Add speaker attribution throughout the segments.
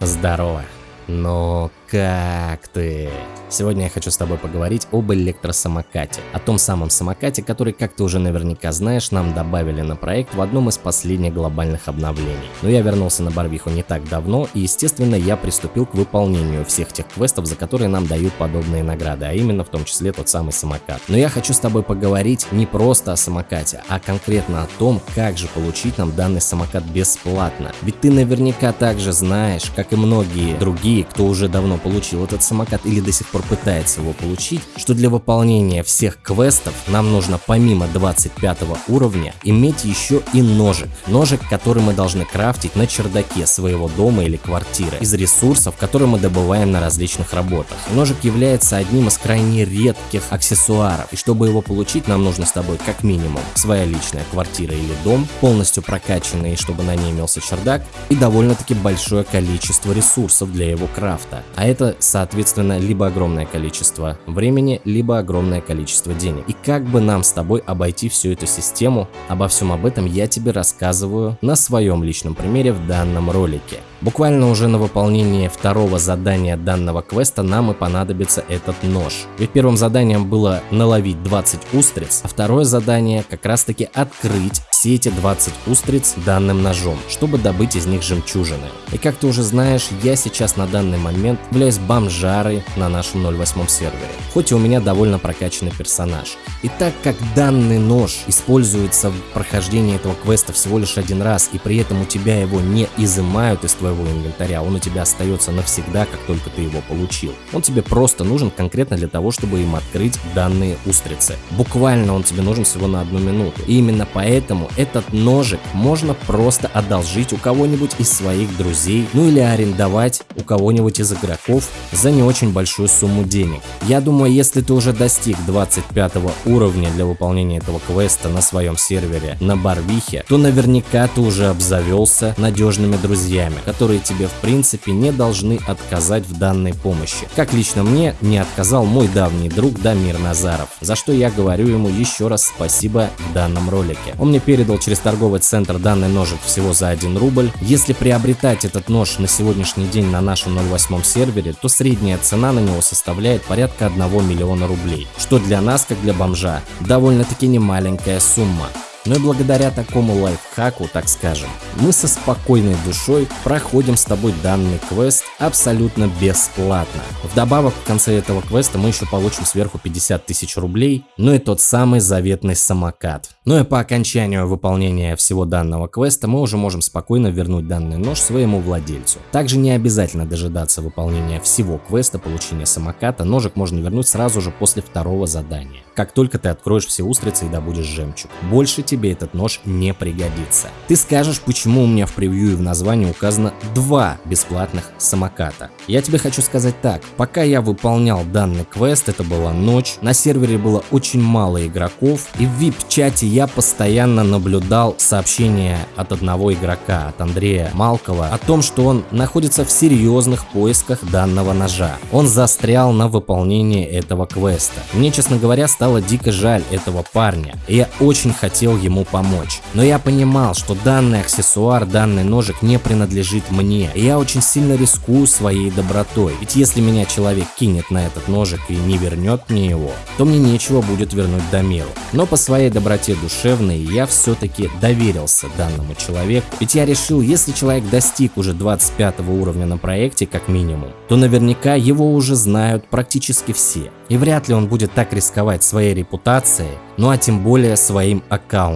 Speaker 1: Здорово. Но как ты? Сегодня я хочу с тобой поговорить об электросамокате. О том самом самокате, который, как ты уже наверняка знаешь, нам добавили на проект в одном из последних глобальных обновлений. Но я вернулся на Барвиху не так давно, и естественно я приступил к выполнению всех тех квестов, за которые нам дают подобные награды, а именно в том числе тот самый самокат. Но я хочу с тобой поговорить не просто о самокате, а конкретно о том, как же получить нам данный самокат бесплатно. Ведь ты наверняка также знаешь, как и многие другие, кто уже давно получил этот самокат или до сих пор пытается его получить, что для выполнения всех квестов нам нужно помимо 25 уровня иметь еще и ножик. Ножик, который мы должны крафтить на чердаке своего дома или квартиры из ресурсов, которые мы добываем на различных работах. Ножик является одним из крайне редких аксессуаров, и чтобы его получить, нам нужно с тобой как минимум своя личная квартира или дом, полностью прокачанный, чтобы на ней имелся чердак, и довольно-таки большое количество ресурсов для его крафта. А это, соответственно, либо огромное количество времени, либо огромное количество денег. И как бы нам с тобой обойти всю эту систему, обо всем об этом я тебе рассказываю на своем личном примере в данном ролике. Буквально уже на выполнение второго задания данного квеста нам и понадобится этот нож. Ведь первым заданием было наловить 20 устриц, а второе задание как раз таки открыть все эти 20 устриц данным ножом, чтобы добыть из них жемчужины. И как ты уже знаешь, я сейчас на данный момент являюсь бомжарой на нашем 08 сервере, хоть и у меня довольно прокачанный персонаж. И так как данный нож используется в прохождении этого квеста всего лишь один раз, и при этом у тебя его не изымают из твоего инвентаря, он у тебя остается навсегда, как только ты его получил. Он тебе просто нужен конкретно для того, чтобы им открыть данные устрицы. Буквально он тебе нужен всего на одну минуту. И именно поэтому этот ножик можно просто одолжить у кого-нибудь из своих друзей, ну или арендовать у кого-нибудь из игроков за не очень большую сумму денег. Я думаю, если ты уже достиг 25 уровня для выполнения этого квеста на своем сервере на Барвихе, то наверняка ты уже обзавелся надежными друзьями, которые тебе в принципе не должны отказать в данной помощи. Как лично мне не отказал мой давний друг Дамир Назаров, за что я говорю ему еще раз спасибо в данном ролике. Он мне передал через торговый центр данный ножик всего за 1 рубль. Если приобретать этот нож на сегодняшний день на нашем 08 сервере, то средняя цена на него составляет порядка 1 миллиона рублей, что для нас, как для бомжа, довольно-таки немаленькая сумма. Но и благодаря такому лайфхаку, так скажем, мы со спокойной душой проходим с тобой данный квест абсолютно бесплатно. Вдобавок в конце этого квеста мы еще получим сверху 50 тысяч рублей, ну и тот самый заветный самокат. Ну и по окончанию выполнения всего данного квеста мы уже можем спокойно вернуть данный нож своему владельцу. Также не обязательно дожидаться выполнения всего квеста получения самоката, ножик можно вернуть сразу же после второго задания как только ты откроешь все устрицы и добудешь жемчуг. Больше тебе этот нож не пригодится. Ты скажешь, почему у меня в превью и в названии указано два бесплатных самоката. Я тебе хочу сказать так, пока я выполнял данный квест, это была ночь, на сервере было очень мало игроков, и в VIP-чате я постоянно наблюдал сообщения от одного игрока, от Андрея Малкова, о том, что он находится в серьезных поисках данного ножа. Он застрял на выполнении этого квеста. Мне, честно говоря, стало дико жаль этого парня, и я очень хотел ему помочь. Но я понимал, что данный аксессуар, данный ножик не принадлежит мне, и я очень сильно рискую своей добротой. Ведь если меня человек кинет на этот ножик и не вернет мне его, то мне нечего будет вернуть Дамиру. Но по своей доброте душевной я все-таки доверился данному человеку, ведь я решил, если человек достиг уже 25 уровня на проекте как минимум, то наверняка его уже знают практически все. И вряд ли он будет так рисковать своей репутацией, ну а тем более своим аккаунтом.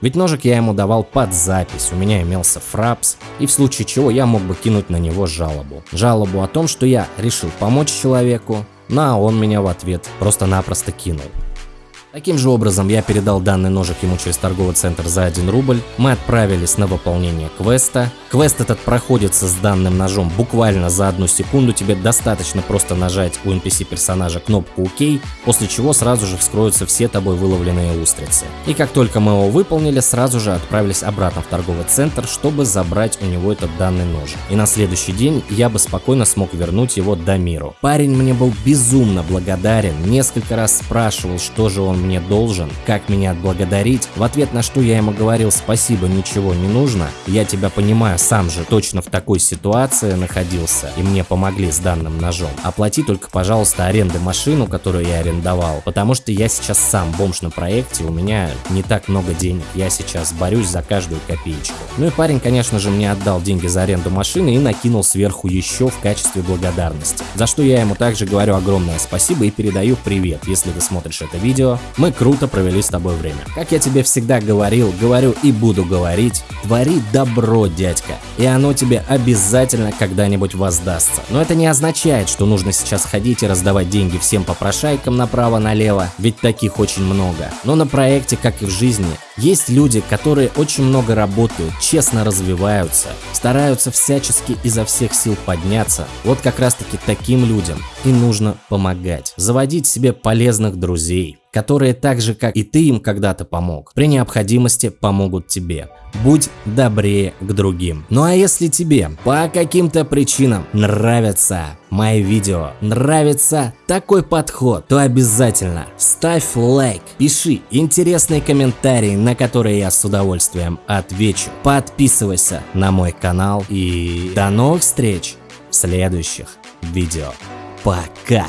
Speaker 1: Ведь ножик я ему давал под запись, у меня имелся фрапс, и в случае чего я мог бы кинуть на него жалобу. Жалобу о том, что я решил помочь человеку, ну а он меня в ответ просто-напросто кинул. Таким же образом я передал данный ножик ему через торговый центр за 1 рубль, мы отправились на выполнение квеста. Квест этот проходится с данным ножом буквально за одну секунду, тебе достаточно просто нажать у NPC персонажа кнопку ОК, после чего сразу же вскроются все тобой выловленные устрицы. И как только мы его выполнили, сразу же отправились обратно в торговый центр, чтобы забрать у него этот данный нож. И на следующий день я бы спокойно смог вернуть его до миру. Парень мне был безумно благодарен, несколько раз спрашивал, что же он мне должен, как меня отблагодарить, в ответ на что я ему говорил спасибо, ничего не нужно, я тебя понимаю, сам же точно в такой ситуации находился, и мне помогли с данным ножом. Оплати только, пожалуйста, аренды машину, которую я арендовал, потому что я сейчас сам бомж на проекте, у меня не так много денег, я сейчас борюсь за каждую копеечку. Ну и парень, конечно же, мне отдал деньги за аренду машины и накинул сверху еще в качестве благодарности, за что я ему также говорю огромное спасибо и передаю привет, если ты смотришь это видео, мы круто провели с тобой время. Как я тебе всегда говорил, говорю и буду говорить, твори добро, дядька, и оно тебе обязательно когда-нибудь воздастся. Но это не означает, что нужно сейчас ходить и раздавать деньги всем попрошайкам направо-налево, ведь таких очень много. Но на проекте, как и в жизни, есть люди, которые очень много работают, честно развиваются, стараются всячески изо всех сил подняться. Вот как раз таки таким людям и нужно помогать. Заводить себе полезных друзей, которые так же, как и ты им когда-то помог, при необходимости помогут тебе. Будь добрее к другим. Ну а если тебе по каким-то причинам нравятся мои видео, нравится такой подход, то обязательно ставь лайк, пиши интересные комментарии, на которые я с удовольствием отвечу. Подписывайся на мой канал и до новых встреч в следующих видео. Пока!